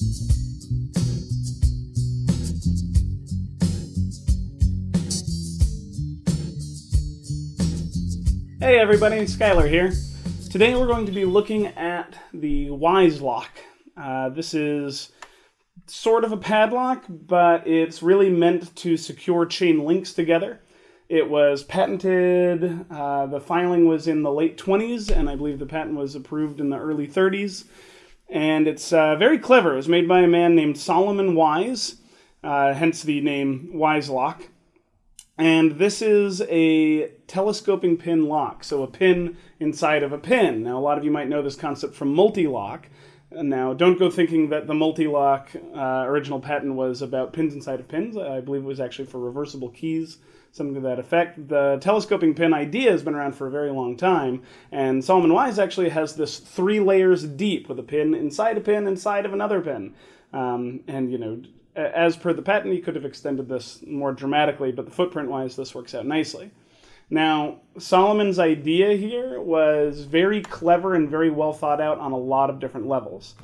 Hey everybody, Skylar here. Today we're going to be looking at the Wizelock. Uh, this is sort of a padlock, but it's really meant to secure chain links together. It was patented, uh, the filing was in the late 20s, and I believe the patent was approved in the early 30s. And it's uh, very clever. It was made by a man named Solomon Wise, uh, hence the name Wizelock. And this is a telescoping pin lock, so a pin inside of a pin. Now, a lot of you might know this concept from Mul-T-Lock. Now, don't go thinking that the Mul-T-Lock uh, original patent was about pins inside of pins. I believe it was actually for reversible keys, something to that effect. The telescoping pin idea has been around for a very long time, and Solomon Wise actually has this three layers deep with a pin inside a pin inside of another pin. Um, and, you know, as per the patent, he could have extended this more dramatically, but the footprint-wise, this works out nicely. Now, Solomon's idea here was very clever and very well thought out on a lot of different levels.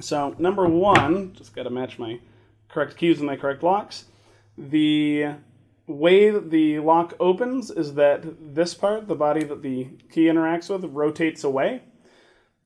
So, number one, just got to match my correct keys and my correct locks. The way that the lock opens is that this part, the body that the key interacts with, rotates away.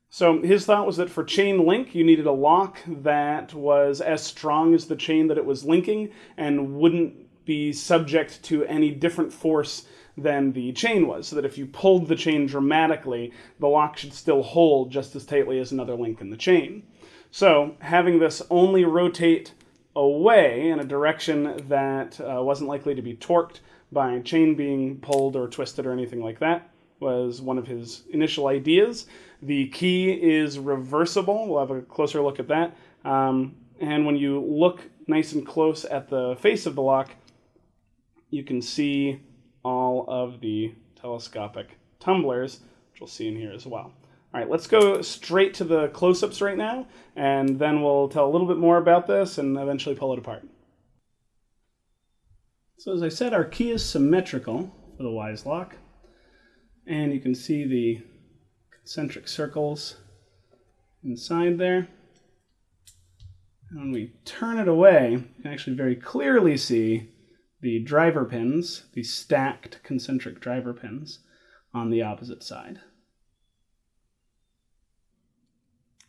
So his thought was that for chain link, you needed a lock that was as strong as the chain that it was linking and wouldn't be subject to any different force than the chain was. So that if you pulled the chain dramatically, the lock should still hold just as tightly as another link in the chain. So having this only rotate away in a direction that uh, wasn't likely to be torqued by a chain being pulled or twisted or anything like that was one of his initial ideas. The key is reversible. We'll have a closer look at that. Um, and when you look nice and close at the face of the lock, you can see all of the telescopic tumblers, which we'll see in here as well. All right, let's go straight to the close-ups right now, and then we'll tell a little bit more about this and eventually pull it apart. So as I said, our key is symmetrical for the Wise Lock, And you can see the concentric circles inside there. And when we turn it away, you can actually very clearly see the driver pins, the stacked concentric driver pins, on the opposite side.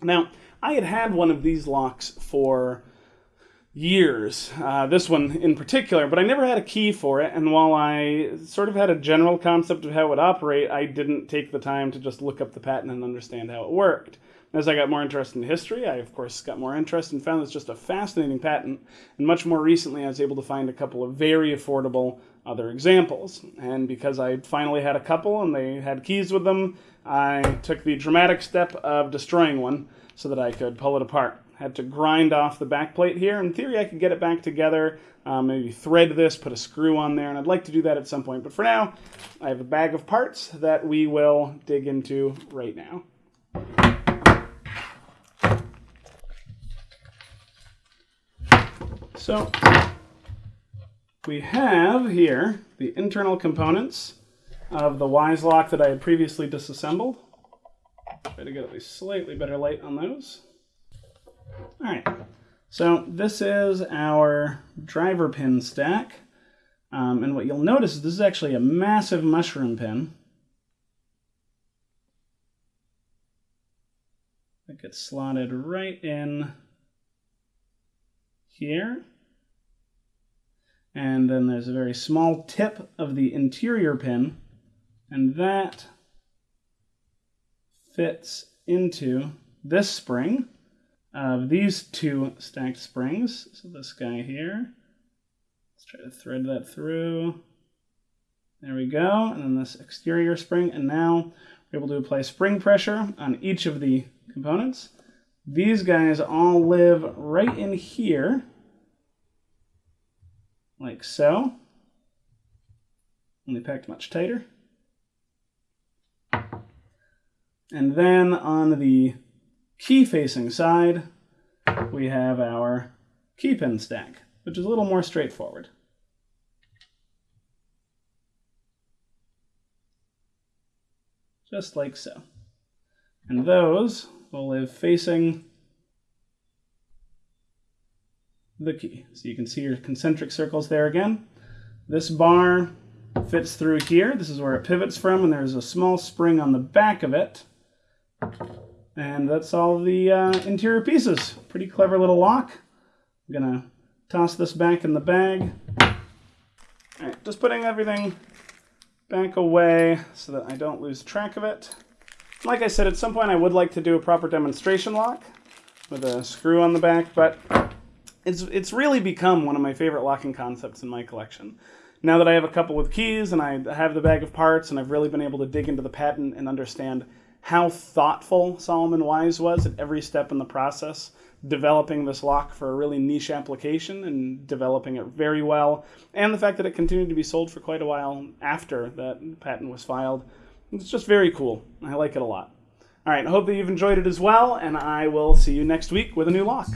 Now, I had had one of these locks for years, uh, this one in particular, but I never had a key for it, and while I sort of had a general concept of how it would operate, I didn't take the time to just look up the patent and understand how it worked. As I got more interested in history, I of course got more interest and found it's just a fascinating patent, and much more recently I was able to find a couple of very affordable other examples. And because I finally had a couple and they had keys with them, I took the dramatic step of destroying one so that I could pull it apart had to grind off the back plate here. In theory, I could get it back together, um, maybe thread this, put a screw on there, and I'd like to do that at some point. But for now, I have a bag of parts that we will dig into right now. So we have here the internal components of the Wise lock that I had previously disassembled. Try to get at least slightly better light on those. All right, so this is our driver pin stack. Um, and what you'll notice is this is actually a massive mushroom pin. It gets slotted right in here. And then there's a very small tip of the interior pin, and that fits into this spring of these two stacked springs. So this guy here, let's try to thread that through. There we go, and then this exterior spring, and now we're able to apply spring pressure on each of the components. These guys all live right in here, like so, only packed much tighter. And then on the key facing side, we have our key pin stack, which is a little more straightforward. Just like so. And those will live facing the key. So you can see your concentric circles there again. This bar fits through here. This is where it pivots from, and there's a small spring on the back of it. And that's all the uh, interior pieces. Pretty clever little lock. I'm gonna toss this back in the bag. All right, just putting everything back away so that I don't lose track of it. Like I said, at some point I would like to do a proper demonstration lock with a screw on the back, but it's, it's really become one of my favorite locking concepts in my collection. Now that I have a couple of keys and I have the bag of parts and I've really been able to dig into the patent and understand how thoughtful Solomon Wise was at every step in the process, developing this lock for a really niche application and developing it very well, and the fact that it continued to be sold for quite a while after that patent was filed. It's just very cool. I like it a lot. All right, I hope that you've enjoyed it as well, and I will see you next week with a new lock.